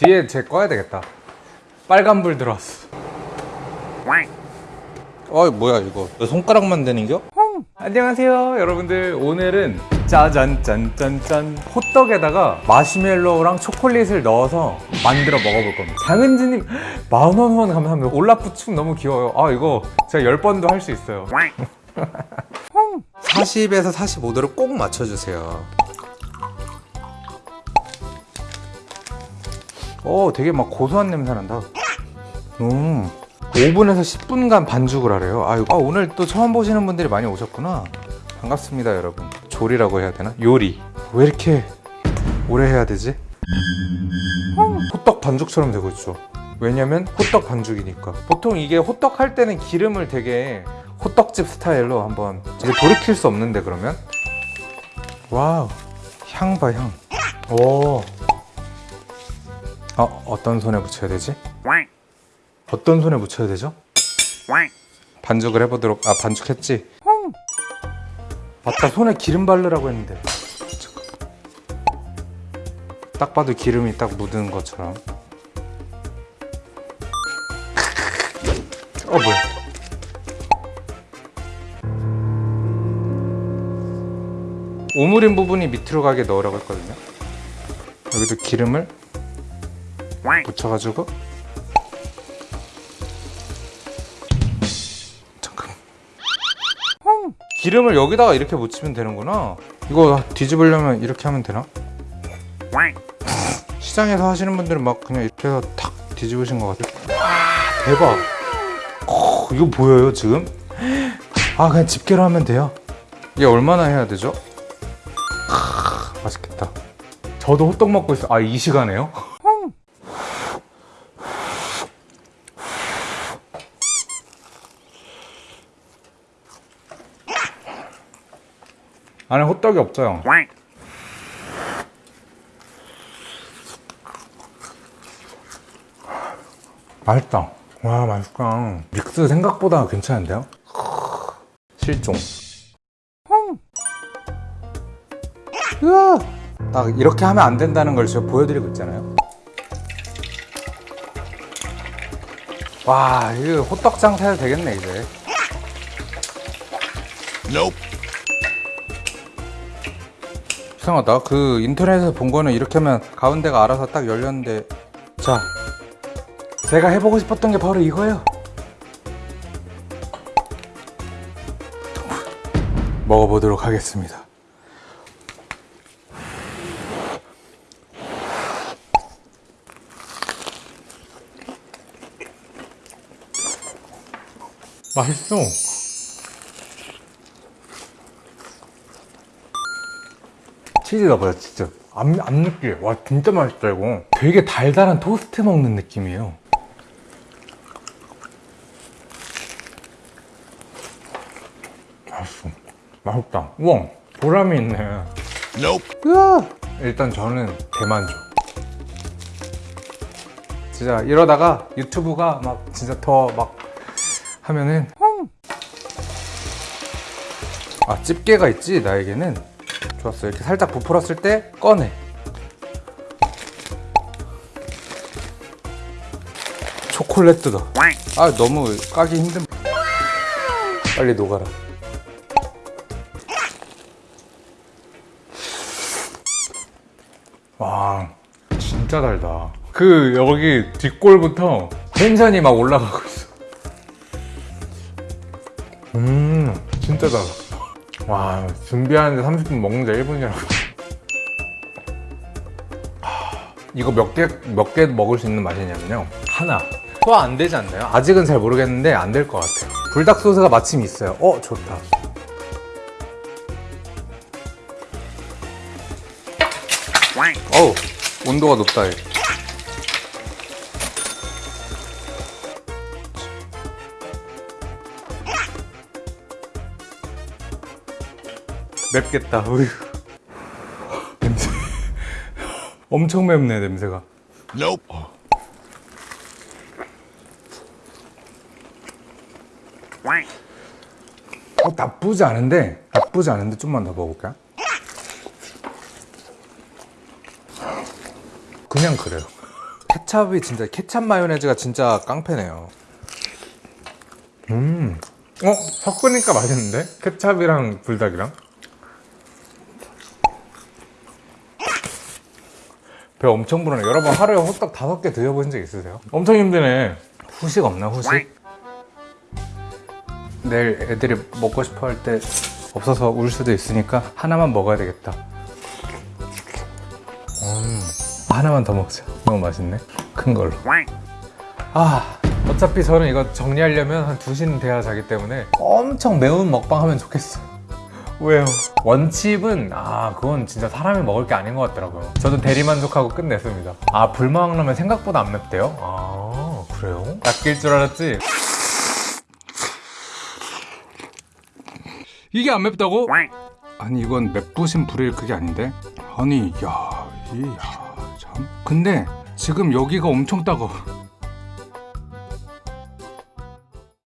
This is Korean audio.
뒤에 제 꺼야 되겠다. 빨간불 들어왔어. 어 뭐야 이거. 왜 손가락만 되는겨? 안녕하세요 여러분들. 오늘은 짜잔 짠짠짠 호떡에다가 마시멜로우랑 초콜릿을 넣어서 만들어 먹어볼 겁니다. 장은지님 만원 후원 감사합니다. 올라프 춤 너무 귀여워요. 아 이거 제가 10번도 할 수 있어요. 40에서 45도를 꼭 맞춰주세요 오 되게 막 고소한 냄새 난다. 음. 5분에서 10분간 반죽을 하래요. 아유, 아, 오늘 또 처음 보시는 분들이 많이 오셨구나. 반갑습니다 여러분. 조리라고 해야 되나? 요리. 왜 이렇게 오래 해야 되지? 호떡 반죽처럼 되고 있죠. 왜냐면 호떡 반죽이니까. 보통 이게 호떡 할 때는 기름을 되게 호떡집 스타일로 한번 이제 돌이킬 수 없는데 그러면? 와우. 향 봐 향. 오. 어 어떤 손에 붙여야 되지? 어떤 손에 붙여야 되죠? 반죽을 해보도록 아 반죽했지? 맞다 손에 기름 바르라고 했는데. 딱 봐도 기름이 딱 묻은 것처럼 어 뭐야 오므린 부분이 밑으로 가게 넣으라고 했거든요 여기도 기름을 붙여가지고. 잠깐. 기름을 여기다가 이렇게 묻히면 되는구나. 이거 뒤집으려면 이렇게 하면 되나? 시장에서 하시는 분들은 막 그냥 이렇게 해서 탁 뒤집으신 것 같아요. 와, 대박. 어, 이거 보여요 지금? 아 그냥 집게로 하면 돼요. 이게 얼마나 해야 되죠? 크, 맛있겠다. 저도 호떡 먹고 있어. 아 이 시간에요? 안에 호떡이 없어요. 맛있다. 와 맛있다. 믹스 생각보다 괜찮은데요? 실종. 으아! 딱 이렇게 하면 안 된다는 걸 제가 보여드리고 있잖아요. 와, 이거 호떡 장사해도 되겠네 이제. 이상하다. 그 인터넷에서 본 거는 이렇게 하면 가운데가 알아서 딱 열렸는데 자 제가 해보고 싶었던 게 바로 이거예요. 먹어보도록 하겠습니다. 맛있어. 치즈가 뭐야 진짜. 안, 안 느끼해 와 진짜 맛있다 이거. 되게 달달한 토스트 먹는 느낌이에요. 맛있어. 맛있다. 우와 보람이 있네. 으아! 일단 저는 대만족. 진짜 이러다가 유튜브가 막 진짜 더 막 하면은 아 집게가 있지 나에게는 좋았어 이렇게 살짝 부풀었을 때 꺼내. 초콜릿 뜯어. 아 너무 까기 힘든. 빨리 녹아라. 와 진짜 달다. 그 여기 뒷골부터 텐션이 막 올라가고 있어. 음 진짜 달아 와 준비하는데 30분 먹는데 1분이라고. 이거 몇 개 몇 개 먹을 수 있는 맛이냐면요. 하나. 소화 안 되지 않나요? 아직은 잘 모르겠는데 안 될 것 같아요. 불닭 소스가 마침 있어요. 어 좋다. 어우 온도가 높다 얘. 맵겠다. 어휴. 냄새. 엄청 맵네 냄새가. 어, 나쁘지 않은데 나쁘지 않은데 좀만 더 먹어볼까? 그냥 그래요. 케찹이 진짜 케찹 마요네즈가 진짜 깡패네요. 음. 어? 섞으니까 맛있는데? 케찹이랑 불닭이랑? 배 엄청 부르네. 여러분 하루에 호떡 다섯 개 드셔보신 적 있으세요? 엄청 힘드네. 후식 없나 후식? 내일 애들이 먹고 싶어 할 때 없어서 울 수도 있으니까 하나만 먹어야 되겠다. 음, 하나만 더 먹자. 너무 맛있네. 큰 걸로. 아, 어차피 저는 이거 정리하려면 한 2시는 돼야 자기 때문에 엄청 매운 먹방 하면 좋겠어. 왜요? 원칩은 아 그건 진짜 사람이 먹을 게 아닌 것 같더라고요. 저도 대리만족하고 끝냈습니다. 아 불망라면 생각보다 안 맵대요? 아 그래요? 낚일 줄 알았지? 이게 안 맵다고? 아니 이건 맵부심 부릴 그게 아닌데? 아니 야, 이, 야, 참. 근데 지금 여기가 엄청 따가워.